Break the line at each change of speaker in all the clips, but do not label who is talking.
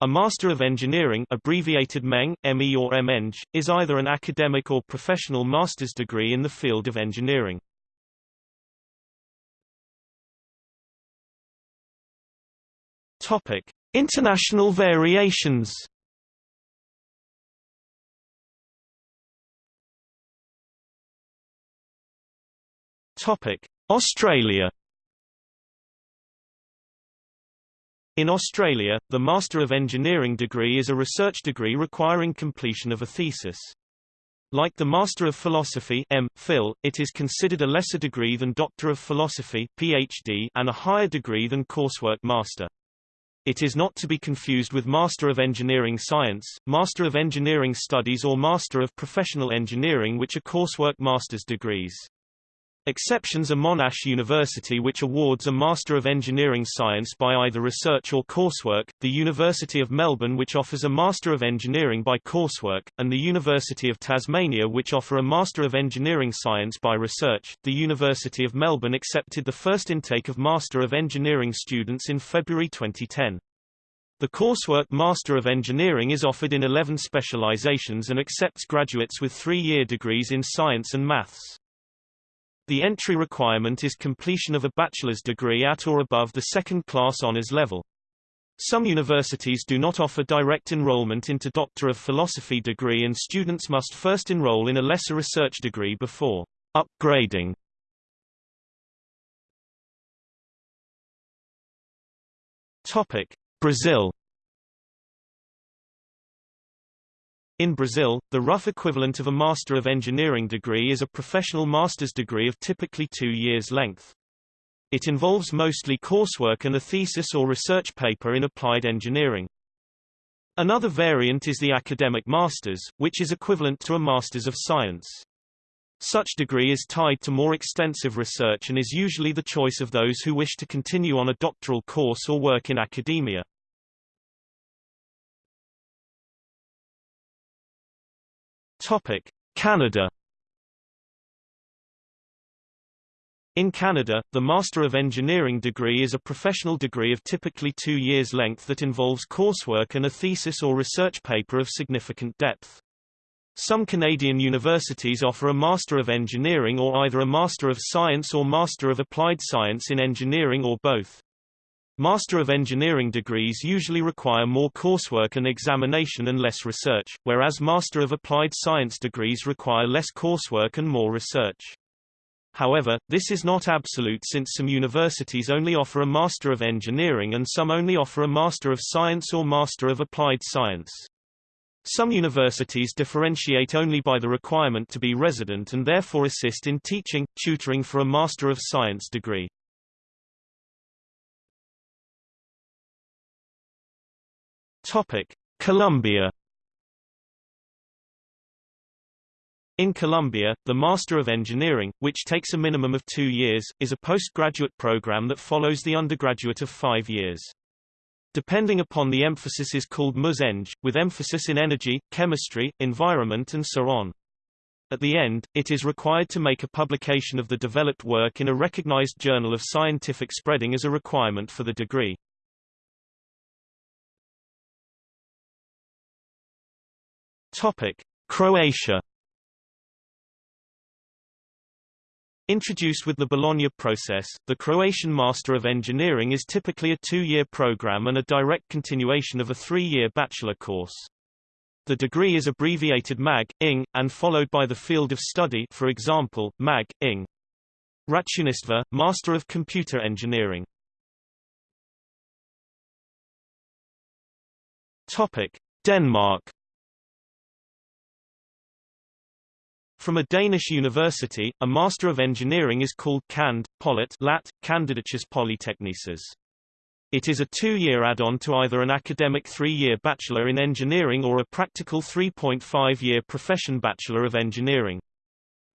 A Master of Engineering abbreviated MEng, ME or MEng, is either an academic or professional master's degree in the field of engineering. Topic: International variations. Topic: Australia. In Australia, the Master of Engineering degree is a research degree requiring completion of a thesis. Like the Master of Philosophy M. Phil, it is considered a lesser degree than Doctor of Philosophy PhD and a higher degree than Coursework Master. It is not to be confused with Master of Engineering Science, Master of Engineering Studies or Master of Professional Engineering which are coursework master's degrees. Exceptions are Monash University which awards a Master of Engineering Science by either research or coursework, the University of Melbourne which offers a Master of Engineering by coursework, and the University of Tasmania which offer a Master of Engineering Science by research. The University of Melbourne accepted the first intake of Master of Engineering students in February 2010. The coursework Master of Engineering is offered in 11 specializations and accepts graduates with three-year degrees in science and maths. The entry requirement is completion of a bachelor's degree at or above the second-class honours level. Some universities do not offer direct enrollment into Doctor of Philosophy degree and students must first enroll in a lesser research degree before upgrading. Topic: Brazil In Brazil, the rough equivalent of a Master of Engineering degree is a professional master's degree of typically two years' length. It involves mostly coursework and a thesis or research paper in applied engineering. Another variant is the academic master's, which is equivalent to a Master's of Science. Such degree is tied to more extensive research and is usually the choice of those who wish to continue on a doctoral course or work in academia. Topic: Canada In Canada, the Master of Engineering degree is a professional degree of typically two years' length that involves coursework and a thesis or research paper of significant depth. Some Canadian universities offer a Master of Engineering or either a Master of Science or Master of Applied Science in Engineering or both. Master of Engineering degrees usually require more coursework and examination and less research, whereas Master of Applied Science degrees require less coursework and more research. However, this is not absolute since some universities only offer a Master of Engineering and some only offer a Master of Science or Master of Applied Science. Some universities differentiate only by the requirement to be resident and therefore assist in teaching, tutoring for a Master of Science degree. Topic: Colombia In Colombia, the Master of Engineering, which takes a minimum of two years, is a postgraduate program that follows the undergraduate of five years. Depending upon the emphasis is called MUS-Eng, with emphasis in energy, chemistry, environment and so on. At the end, it is required to make a publication of the developed work in a recognized journal of scientific spreading as a requirement for the degree. Topic: Croatia. Introduced with the Bologna process, the Croatian Master of Engineering is typically a two-year program and a direct continuation of a three-year bachelor course. The degree is abbreviated MAG, ING, and followed by the field of study for example, MAG, ING. Računarstvo, Master of Computer Engineering. Denmark From a Danish university, a Master of Engineering is called Cand. Polit Lat. Candidatus Polytechnices. It is a two-year add-on to either an academic three-year Bachelor in Engineering or a practical 3.5-year profession Bachelor of Engineering.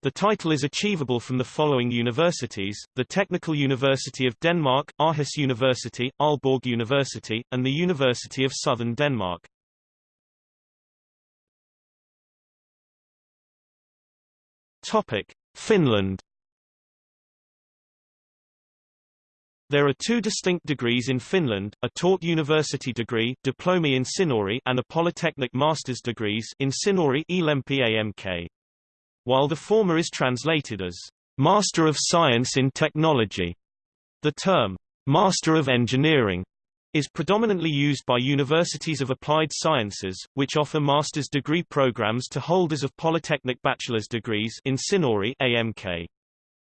The title is achievable from the following universities, the Technical University of Denmark, Aarhus University, Aalborg University, and the University of Southern Denmark. Topic: Finland. There are two distinct degrees in Finland, a taught university degree Diplomi-insinööri and a polytechnic master's degrees Insinööri AMK. While the former is translated as Master of Science in Technology, the term Master of Engineering is predominantly used by universities of applied sciences, which offer master's degree programs to holders of polytechnic bachelor's degrees Insinööri AMK.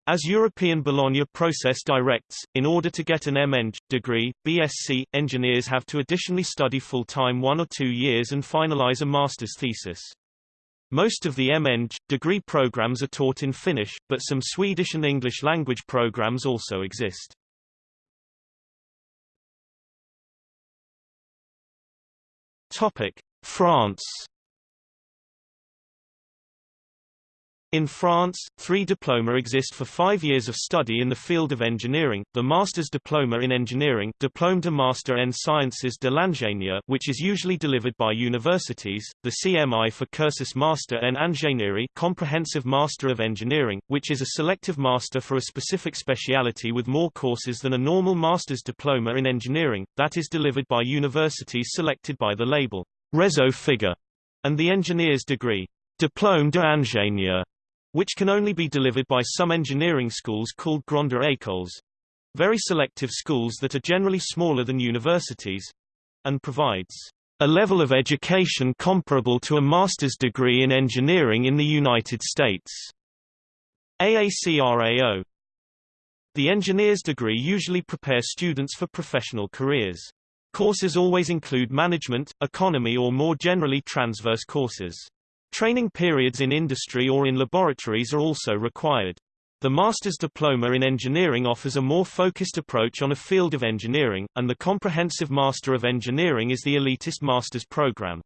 As European Bologna process directs, in order to get an M.Eng. degree, BSc, engineers have to additionally study full-time one or two years and finalize a master's thesis. Most of the M.Eng. degree programs are taught in Finnish, but some Swedish and English language programs also exist. Topic: France In France, three diploma exist for five years of study in the field of engineering, the Master's Diploma in Engineering Diplôme de Master en Sciences de l'Ingénieur which is usually delivered by universities, the CMI for Cursus Master en Ingénierie Comprehensive Master of Engineering, which is a selective master for a specific speciality with more courses than a normal Master's Diploma in Engineering, that is delivered by universities selected by the label Réseau Figure, and the engineer's degree Diplôme d'ingénieur which can only be delivered by some engineering schools called grandes écoles, very selective schools that are generally smaller than universities, and provides a level of education comparable to a master's degree in engineering in the United States. AACRAO The engineer's degree usually prepares students for professional careers. Courses always include management, economy or more generally transverse courses. Training periods in industry or in laboratories are also required. The Master's Diploma in Engineering offers a more focused approach on a field of engineering, and the Comprehensive Master of Engineering is the elitist master's program.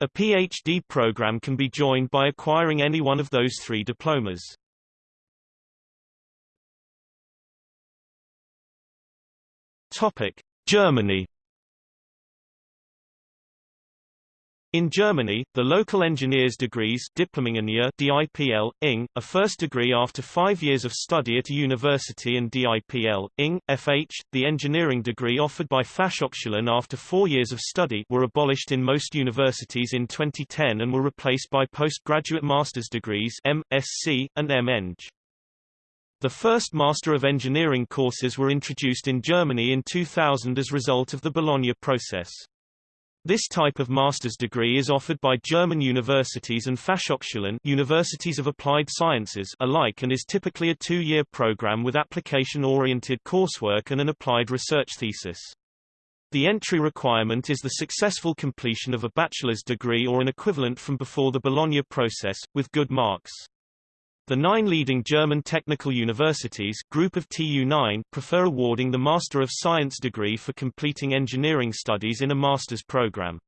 A PhD program can be joined by acquiring any one of those three diplomas. Topic: Germany In Germany, the local engineers degrees Diplomingenieur DIPL, ING, a first degree after five years of study at a university and DIPL, ING, FH, the engineering degree offered by Fachhochschulen after four years of study were abolished in most universities in 2010 and were replaced by postgraduate master's degrees MSc, and M.Eng. The first Master of Engineering courses were introduced in Germany in 2000 as a result of the Bologna process. This type of master's degree is offered by German universities and Fachhochschulen universities of applied sciences alike and is typically a two-year program with application-oriented coursework and an applied research thesis. The entry requirement is the successful completion of a bachelor's degree or an equivalent from before the Bologna process, with good marks. The nine leading German technical universities group of TU9 prefer awarding the Master of Science degree for completing engineering studies in a master's program.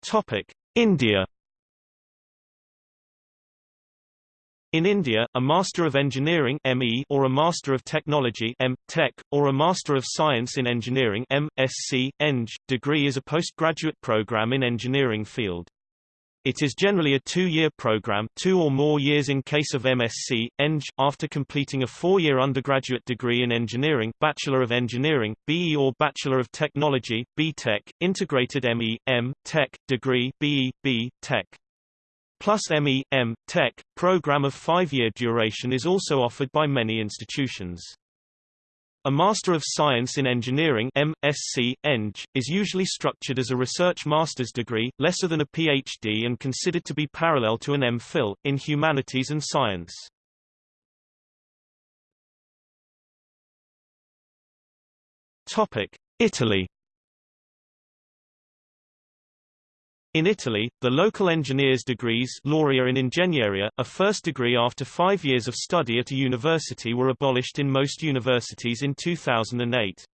Topic: India In India, a Master of Engineering ME or a Master of Technology M. Tech, or a Master of Science in Engineering M.Sc. Eng. degree is a postgraduate program in engineering field. It is generally a two-year program two or more years in case of MSc, Eng, after completing a four-year undergraduate degree in engineering Bachelor of Engineering, BE or Bachelor of Technology, B.Tech, integrated ME, M, Tech, degree BE, B, Tech plus ME, M, Tech, program of five-year duration is also offered by many institutions. A Master of Science in Engineering MSc, Eng, is usually structured as a research master's degree, lesser than a PhD and considered to be parallel to an M.Phil, in humanities and science. Italy In Italy, the local engineers degrees Laurea in Ingegneria, a first degree after five years of study at a university were abolished in most universities in 2008.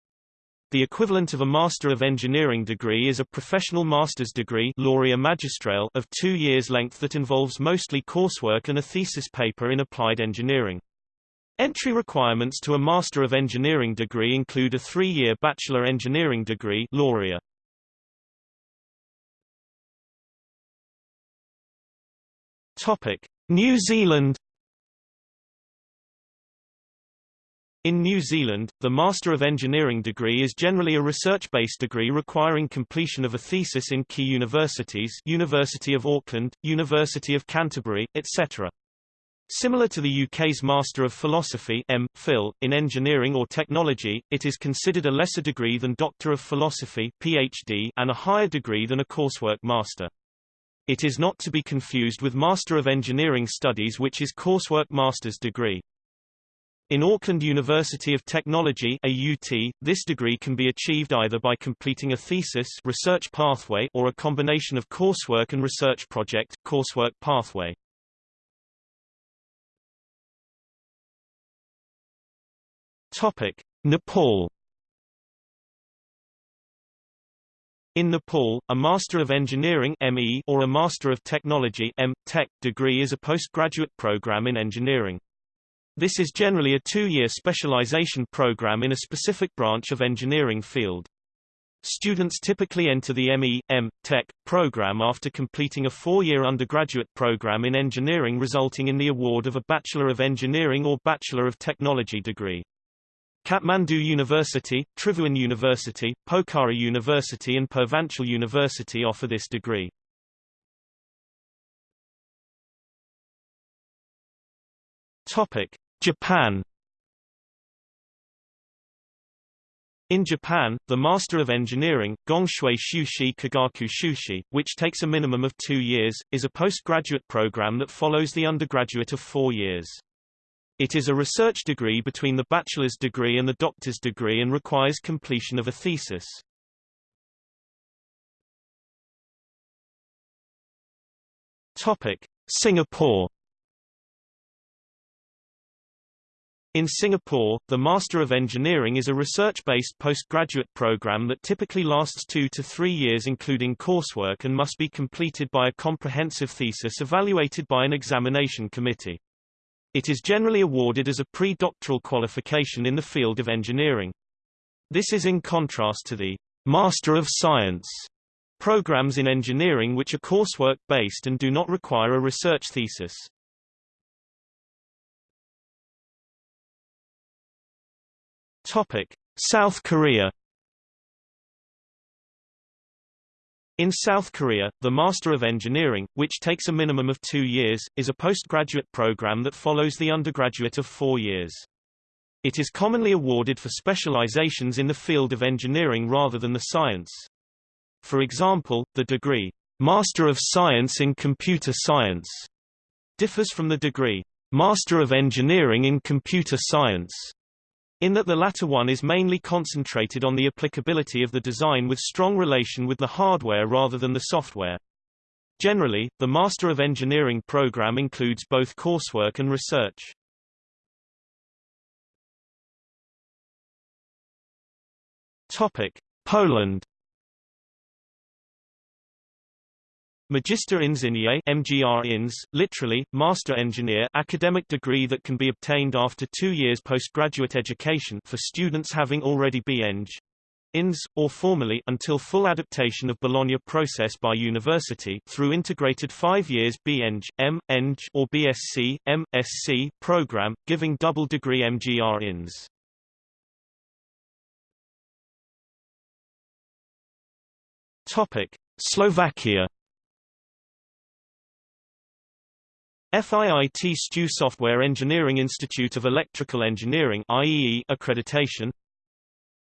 The equivalent of a Master of Engineering degree is a professional master's degree Laurea Magistrale of two years length that involves mostly coursework and a thesis paper in applied engineering. Entry requirements to a Master of Engineering degree include a three-year Bachelor Engineering degree Laurea. Topic: New Zealand In New Zealand, the Master of Engineering degree is generally a research-based degree requiring completion of a thesis in key universities University of Auckland, University of Canterbury, etc. Similar to the UK's Master of Philosophy M. Phil, in engineering or technology, it is considered a lesser degree than Doctor of Philosophy PhD and a higher degree than a coursework master. It is not to be confused with Master of Engineering Studies which is coursework master's degree. In Auckland University of Technology AUT, this degree can be achieved either by completing a thesis research pathway or a combination of coursework and research project coursework pathway. Topic: Nepal In Nepal, a Master of Engineering ME or a Master of Technology M. Tech degree is a postgraduate program in engineering. This is generally a two-year specialization program in a specific branch of engineering field. Students typically enter the ME, M. Tech program after completing a four-year undergraduate program in engineering resulting in the award of a Bachelor of Engineering or Bachelor of Technology degree. Kathmandu University, Tribhuvan University, Pokhara University and Purvanchal University offer this degree. Topic: Japan In Japan, the Master of Engineering, Gongshui Shushi Kagaku Shushi, which takes a minimum of two years, is a postgraduate program that follows the undergraduate of four years. It is a research degree between the bachelor's degree and the doctor's degree and requires completion of a thesis. Topic: Singapore In Singapore, the Master of Engineering is a research-based postgraduate program that typically lasts two to three years including coursework and must be completed by a comprehensive thesis evaluated by an examination committee. It is generally awarded as a pre-doctoral qualification in the field of engineering. This is in contrast to the Master of Science programs in engineering which are coursework-based and do not require a research thesis. Topic: South Korea In South Korea, the Master of Engineering, which takes a minimum of two years, is a postgraduate program that follows the undergraduate of four years. It is commonly awarded for specializations in the field of engineering rather than the science. For example, the degree, Master of Science in Computer Science, differs from the degree, Master of Engineering in Computer Science, in that the latter one is mainly concentrated on the applicability of the design with strong relation with the hardware rather than the software. Generally, the Master of Engineering program includes both coursework and research. Topic: Poland Magister Inżynier MGR INS, literally, Master Engineer academic degree that can be obtained after two years postgraduate education for students having already B.Eng. INS, or formally until full adaptation of Bologna process by university through integrated five years B.Eng, M. Or BSc, M.Sc program, giving double degree MGR INS. Topic. Slovakia FIIT STU Software Engineering Institute of Electrical Engineering IEE accreditation.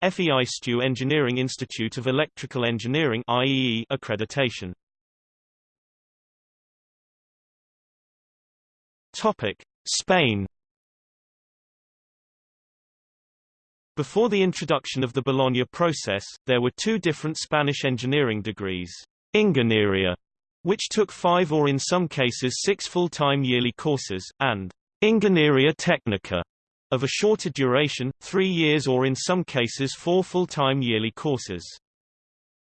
FEI STU Engineering Institute of Electrical Engineering IEE accreditation. Topic Spain. Before the introduction of the Bologna process, there were two different Spanish engineering degrees, Ingeniería which took five or in some cases six full-time yearly courses, and Ingeniería Técnica, of a shorter duration, three years or in some cases four full-time yearly courses.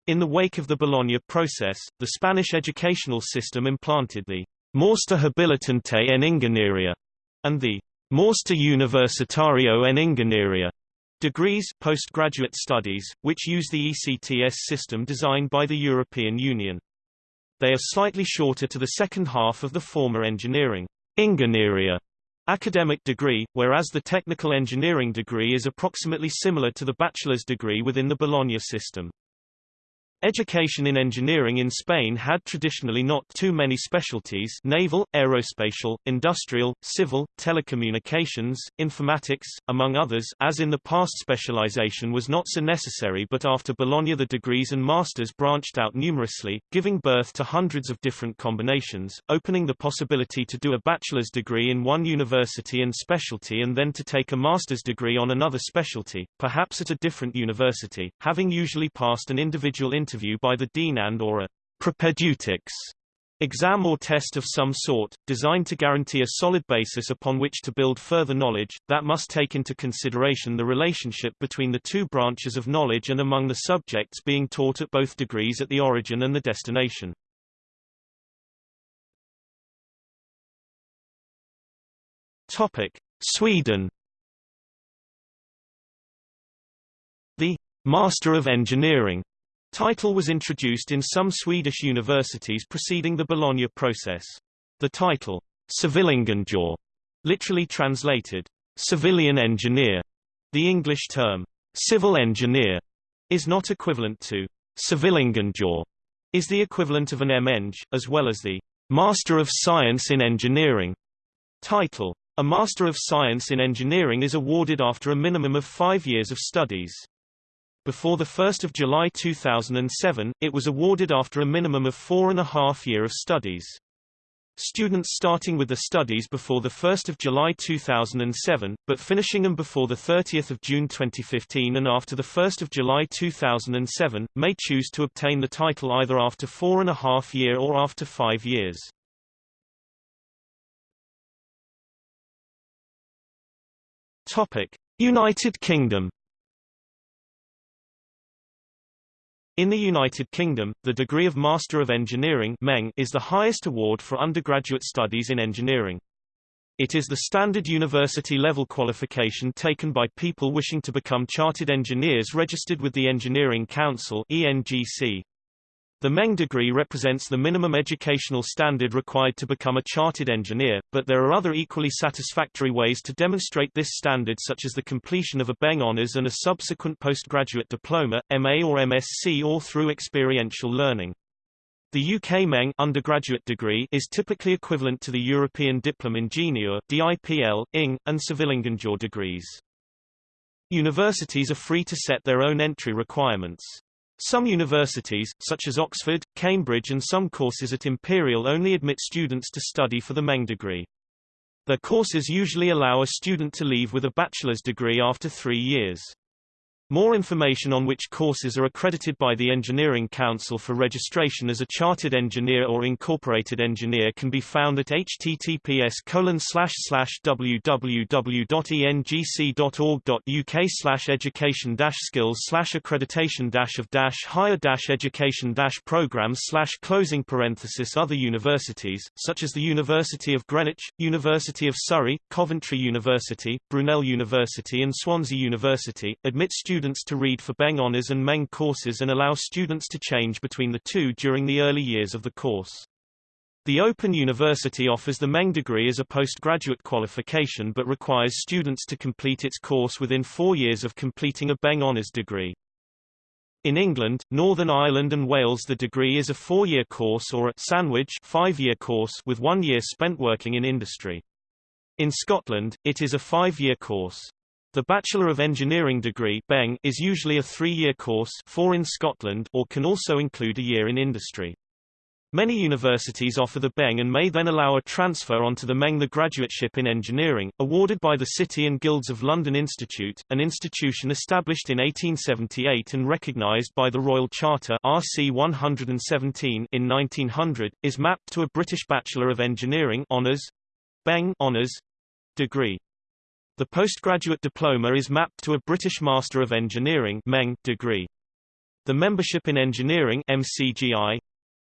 In the wake of the Bologna process, the Spanish educational system implanted the Máster Habilitante en Ingeniería and the Máster Universitario en Ingeniería degrees postgraduate studies, which use the ECTS system designed by the European Union. They are slightly shorter to the second half of the former engineering Ingeniería academic degree, whereas the technical engineering degree is approximately similar to the bachelor's degree within the Bologna system. Education in engineering in Spain had traditionally not too many specialties naval, aerospatial, industrial, civil, telecommunications, informatics, among others as in the past specialization was not so necessary but after Bologna the degrees and masters branched out numerously, giving birth to hundreds of different combinations, opening the possibility to do a bachelor's degree in one university and specialty and then to take a master's degree on another specialty, perhaps at a different university, having usually passed an individual interview interview by the dean and or a propedeutics exam or test of some sort, designed to guarantee a solid basis upon which to build further knowledge, that must take into consideration the relationship between the two branches of knowledge and among the subjects being taught at both degrees at the origin and the destination. Topic. Sweden The Master of Engineering Title was introduced in some Swedish universities preceding the Bologna process. The title, civilingenjör, literally translated, civilian engineer, the English term, civil engineer, is not equivalent to civilingenjör, is the equivalent of an M.Eng, as well as the Master of Science in Engineering title. A Master of Science in Engineering is awarded after a minimum of five years of studies. Before 1 July 2007, it was awarded after a minimum of four and a half year of studies. Students starting with the studies before 1 July 2007, but finishing them before 30 June 2015 and after 1 July 2007, may choose to obtain the title either after four and a half year or after five years. United Kingdom In the United Kingdom, the degree of Master of Engineering is the highest award for undergraduate studies in engineering. It is the standard university-level qualification taken by people wishing to become chartered engineers registered with the Engineering Council ENGC. The Meng degree represents the minimum educational standard required to become a chartered engineer, but there are other equally satisfactory ways to demonstrate this standard such as the completion of a Beng honours and a subsequent postgraduate diploma, MA or MSc or through experiential learning. The UK Meng undergraduate degree is typically equivalent to the European Diplom Ingenieur DIPL, ING, and Civilingenjör degrees. Universities are free to set their own entry requirements. Some universities, such as Oxford, Cambridge and some courses at Imperial only admit students to study for the Meng degree. Their courses usually allow a student to leave with a bachelor's degree after three years. More information on which courses are accredited by the Engineering Council for registration as a chartered engineer or incorporated engineer can be found at https www.engc.org.uk education skills accreditation of higher education programs closing parenthesis other universities, such as the University of Greenwich, University of Surrey, Coventry University, Brunel University and Swansea University, admit students students to read for Beng Honours and Meng courses and allow students to change between the two during the early years of the course. The Open University offers the Meng degree as a postgraduate qualification but requires students to complete its course within four years of completing a Beng Honours degree. In England, Northern Ireland and Wales the degree is a four-year course or a sandwich five-year course with one year spent working in industry. In Scotland, it is a five-year course. The Bachelor of Engineering degree Beng is usually a three-year course four in Scotland or can also include a year in industry. Many universities offer the Beng and may then allow a transfer onto the Meng the Graduateship in Engineering, awarded by the City and Guilds of London Institute, an institution established in 1878 and recognised by the Royal Charter RC 117 in 1900, is mapped to a British Bachelor of Engineering honours, Beng honours, degree. The postgraduate diploma is mapped to a British Master of Engineering degree. The Membership in Engineering MCGI,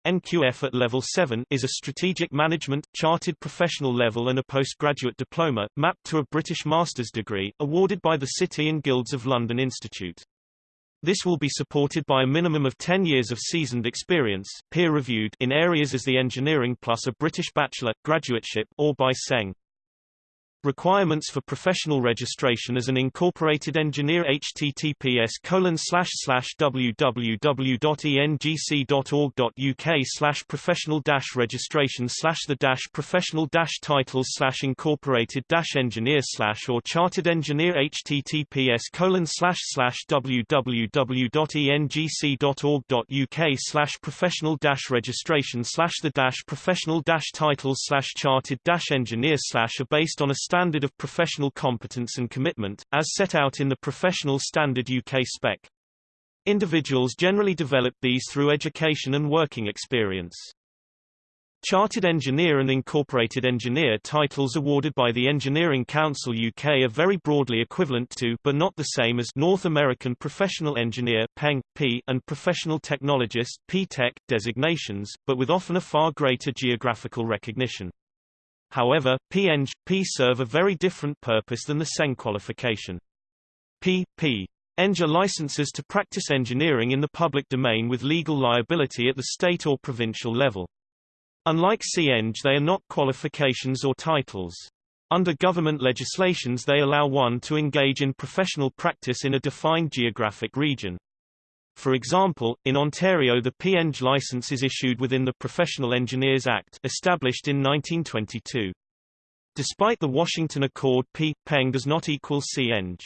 NQF at level 7 is a strategic management, chartered professional level and a postgraduate diploma, mapped to a British master's degree, awarded by the City and Guilds of London Institute. This will be supported by a minimum of 10 years of seasoned experience, peer-reviewed in areas as the engineering plus a British bachelor, graduateship or by CEng. Requirements for professional registration as an incorporated engineer https colon slash slash www.engc.org.uk slash professional dash registration slash the dash professional dash titles slash incorporated dash engineer slash or chartered engineer https colon slash slash www.engc.org.uk slash professional dash registration slash the dash professional dash titles slash chartered dash engineer slash are based on a standard of professional competence and commitment, as set out in the Professional Standard UK Spec. Individuals generally develop these through education and working experience. Chartered Engineer and Incorporated Engineer titles awarded by the Engineering Council UK are very broadly equivalent to but not the same as North American Professional Engineer PENG, P, and Professional Technologist PTech designations, but with often a far greater geographical recognition. However, PEng, P serve a very different purpose than the CEng qualification. P, P. Eng are licenses to practice engineering in the public domain with legal liability at the state or provincial level. Unlike CEng they are not qualifications or titles. Under government legislations they allow one to engage in professional practice in a defined geographic region. For example, in Ontario the PEng license is issued within the Professional Engineers Act established in 1922. Despite the Washington Accord P. Peng does not equal CEng.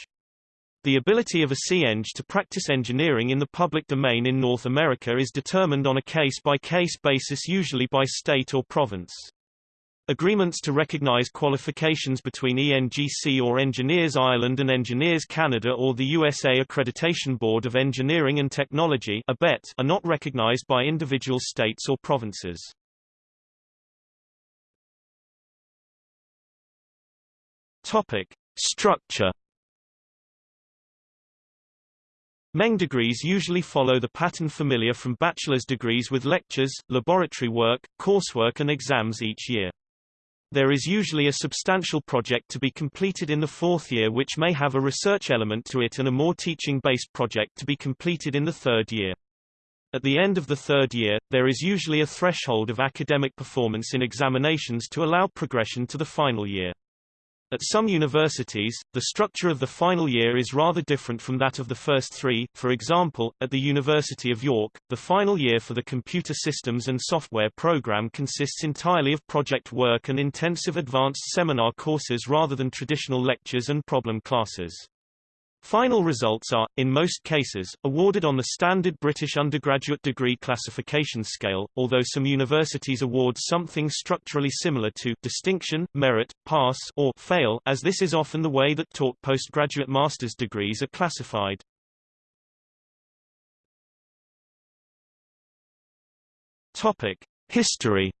The ability of a CEng to practice engineering in the public domain in North America is determined on a case-by-case -case basis usually by state or province. Agreements to recognize qualifications between ENGC or Engineers Ireland and Engineers Canada or the USA Accreditation Board of Engineering and Technology are not recognized by individual states or provinces. Topic: Structure Meng degrees usually follow the pattern familiar from bachelor's degrees with lectures, laboratory work, coursework and exams each year. There is usually a substantial project to be completed in the fourth year which may have a research element to it and a more teaching-based project to be completed in the third year. At the end of the third year, there is usually a threshold of academic performance in examinations to allow progression to the final year. At some universities, the structure of the final year is rather different from that of the first three. For example, at the University of York, the final year for the computer systems and software program consists entirely of project work and intensive advanced seminar courses rather than traditional lectures and problem classes. Final results are, in most cases, awarded on the standard British undergraduate degree classification scale, although some universities award something structurally similar to distinction, merit, pass or fail, as this is often the way that taught postgraduate master's degrees are classified. Topic: History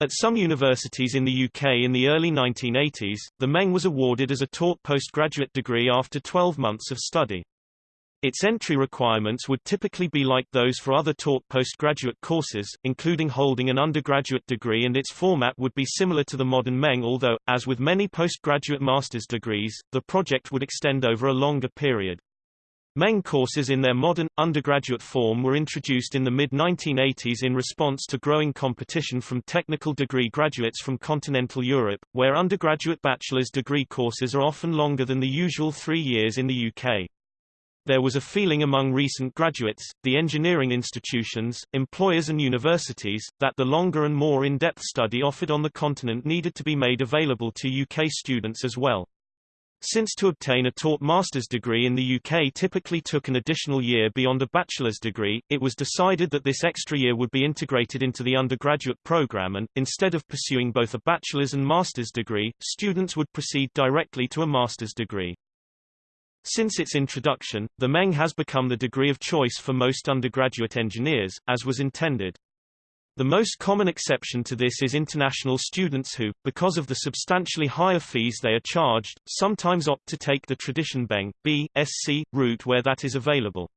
At some universities in the UK in the early 1980s, the Meng was awarded as a taught postgraduate degree after 12 months of study. Its entry requirements would typically be like those for other taught postgraduate courses, including holding an undergraduate degree and its format would be similar to the modern Meng although, as with many postgraduate master's degrees, the project would extend over a longer period. Meng courses in their modern, undergraduate form were introduced in the mid-1980s in response to growing competition from technical degree graduates from continental Europe, where undergraduate bachelor's degree courses are often longer than the usual three years in the UK. There was a feeling among recent graduates, the engineering institutions, employers and universities, that the longer and more in-depth study offered on the continent needed to be made available to UK students as well. Since to obtain a taught master's degree in the UK typically took an additional year beyond a bachelor's degree, it was decided that this extra year would be integrated into the undergraduate program and, instead of pursuing both a bachelor's and master's degree, students would proceed directly to a master's degree. Since its introduction, the Meng has become the degree of choice for most undergraduate engineers, as was intended. The most common exception to this is international students who, because of the substantially higher fees they are charged, sometimes opt to take the tradition Beng, B, SC, route where that is available.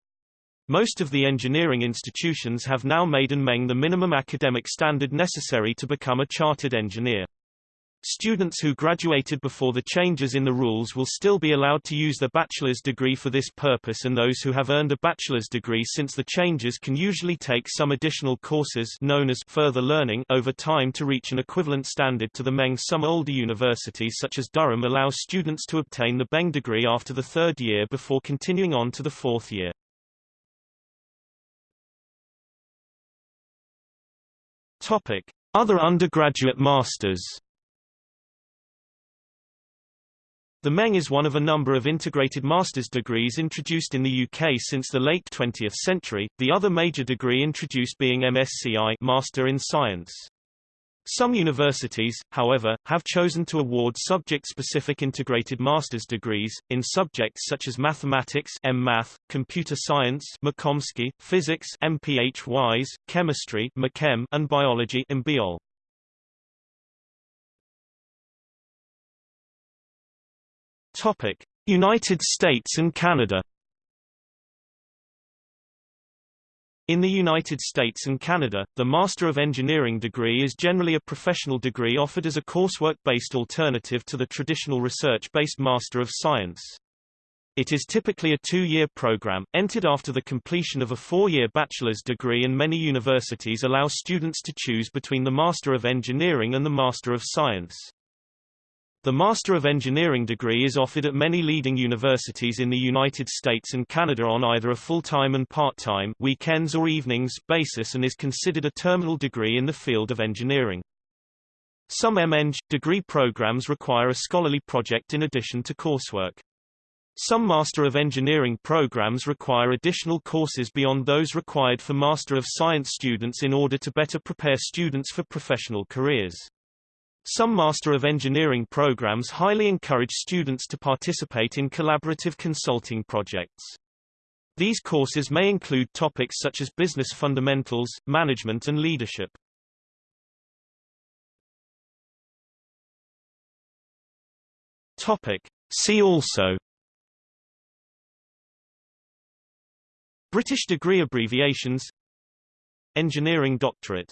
Most of the engineering institutions have now made and Meng the minimum academic standard necessary to become a chartered engineer. Students who graduated before the changes in the rules will still be allowed to use their bachelor's degree for this purpose and those who have earned a bachelor's degree since the changes can usually take some additional courses known as further learning over time to reach an equivalent standard to the Meng. Some older universities such as Durham allow students to obtain the Beng degree after the third year before continuing on to the fourth year. Topic: Other undergraduate masters The Meng is one of a number of integrated master's degrees introduced in the UK since the late 20th century, the other major degree introduced being MSCI Master in Science. Some universities, however, have chosen to award subject-specific integrated master's degrees, in subjects such as mathematics M.Math, computer science MCompSci, physics MPhys, chemistry and biology MBiol. Topic: United States and Canada. In the United States and Canada, the Master of Engineering degree is generally a professional degree offered as a coursework-based alternative to the traditional research-based Master of Science. It is typically a two-year program, entered after the completion of a four-year bachelor's degree and many universities allow students to choose between the Master of Engineering and the Master of Science. The Master of Engineering degree is offered at many leading universities in the United States and Canada on either a full-time and part-time weekends or evenings basis and is considered a terminal degree in the field of engineering. Some MEng degree programs require a scholarly project in addition to coursework. Some Master of Engineering programs require additional courses beyond those required for Master of Science students in order to better prepare students for professional careers. Some Master of Engineering programs highly encourage students to participate in collaborative consulting projects. These courses may include topics such as business fundamentals, management and leadership. Topic. See also British degree abbreviations Engineering doctorate